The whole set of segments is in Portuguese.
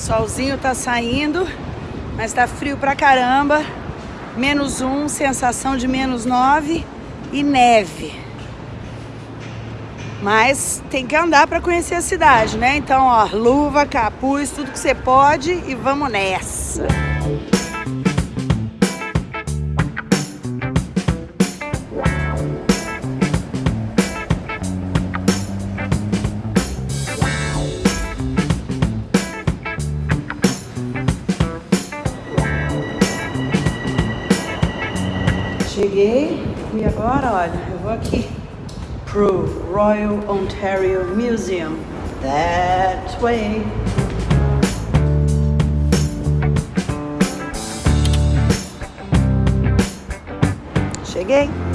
Solzinho tá saindo, mas tá frio pra caramba. Menos um, sensação de menos nove e neve. Mas tem que andar para conhecer a cidade, né? Então, ó, luva, capuz, tudo que você pode e vamos nessa. Cheguei e agora, olha, eu vou aqui pro Royal Ontario Museum. That way. Cheguei.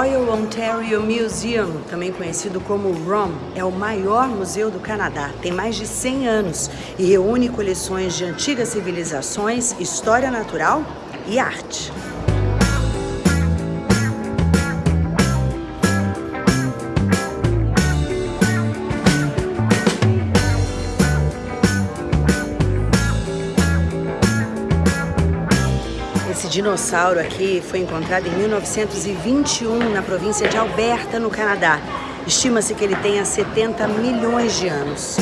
Royal Ontario Museum, também conhecido como ROM, é o maior museu do Canadá. Tem mais de 100 anos e reúne coleções de antigas civilizações, história natural e arte. Dinossauro aqui foi encontrado em 1921 na província de Alberta, no Canadá. Estima-se que ele tenha 70 milhões de anos.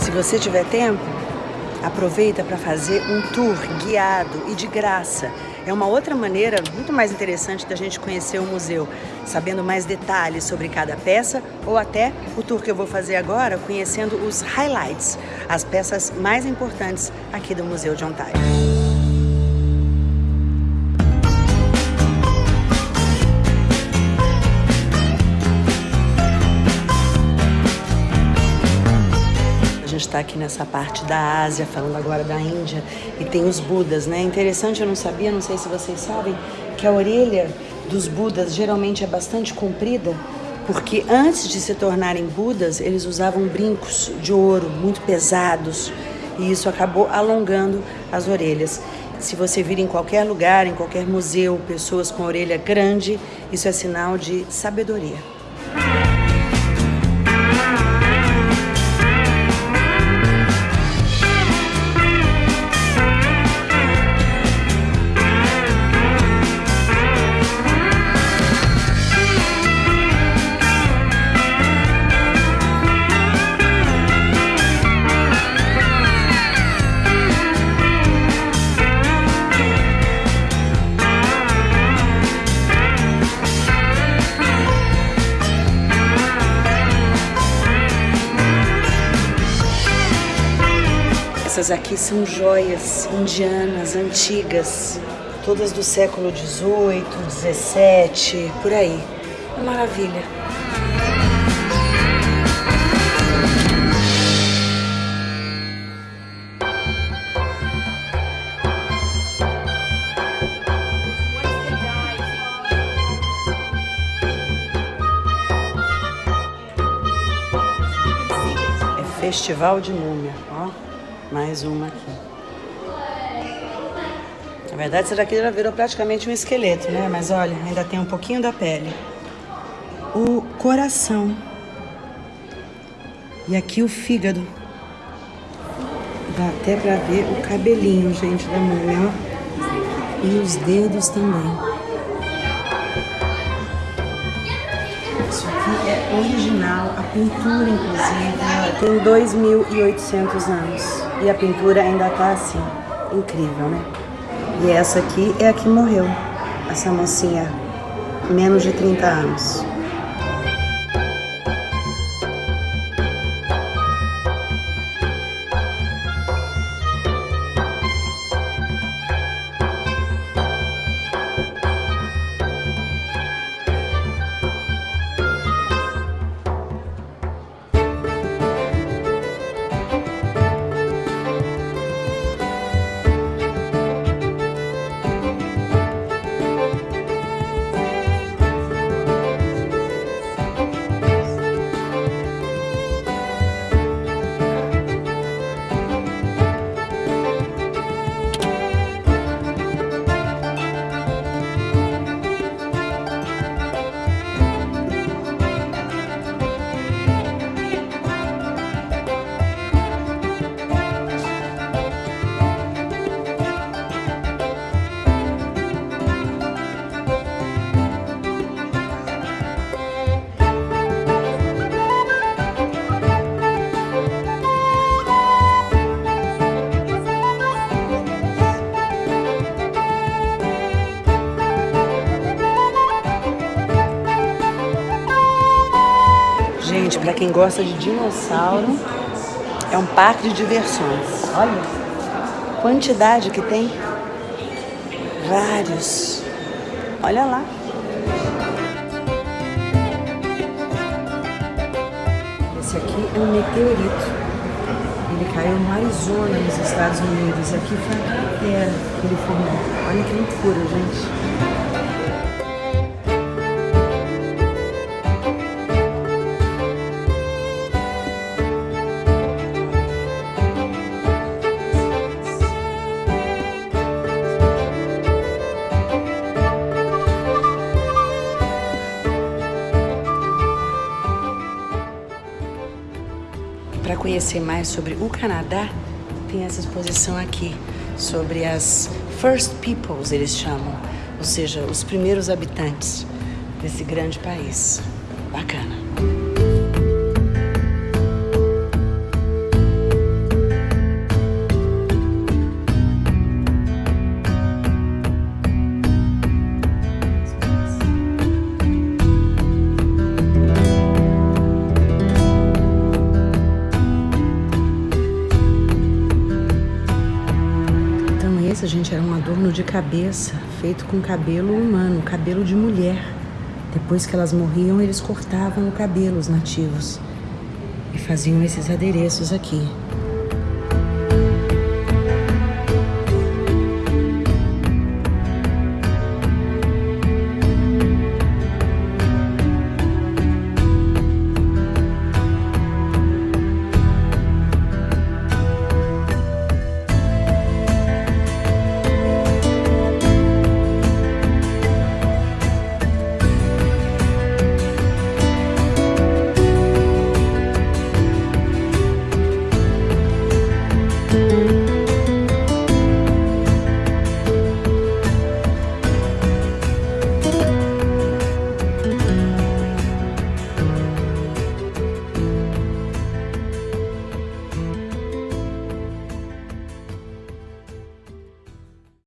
Se você tiver tempo, aproveita para fazer um tour guiado e de graça é uma outra maneira muito mais interessante da gente conhecer o museu, sabendo mais detalhes sobre cada peça ou até o tour que eu vou fazer agora, conhecendo os highlights, as peças mais importantes aqui do Museu de Ontário. está aqui nessa parte da Ásia, falando agora da Índia, e tem os Budas, né? Interessante, eu não sabia, não sei se vocês sabem, que a orelha dos Budas geralmente é bastante comprida, porque antes de se tornarem Budas, eles usavam brincos de ouro muito pesados, e isso acabou alongando as orelhas. Se você vir em qualquer lugar, em qualquer museu, pessoas com orelha grande, isso é sinal de sabedoria. Essas aqui são joias indianas antigas, todas do século XVIII, XVII, por aí. Uma maravilha. É Festival de Múmia, ó. Mais uma aqui. Na verdade, essa daqui já virou praticamente um esqueleto, né? Mas olha, ainda tem um pouquinho da pele. O coração. E aqui o fígado. Dá até pra ver o cabelinho, gente, da ó. E os dedos também. Original, a pintura, inclusive, tem 2.800 anos. E a pintura ainda tá assim, incrível, né? E essa aqui é a que morreu, essa mocinha, menos de 30 anos. Quem gosta de dinossauro, é um parque de diversões. Olha, quantidade que tem. Vários. Olha lá. Esse aqui é um meteorito. Ele caiu no Arizona, nos Estados Unidos. Aqui foi a cratera que ele formou. Olha que loucura, gente. Conhecer mais sobre o Canadá, tem essa exposição aqui sobre as First Peoples, eles chamam, ou seja, os primeiros habitantes desse grande país. Bacana. Essa, gente, era um adorno de cabeça feito com cabelo humano, cabelo de mulher. Depois que elas morriam, eles cortavam o cabelo, os nativos, e faziam esses adereços aqui.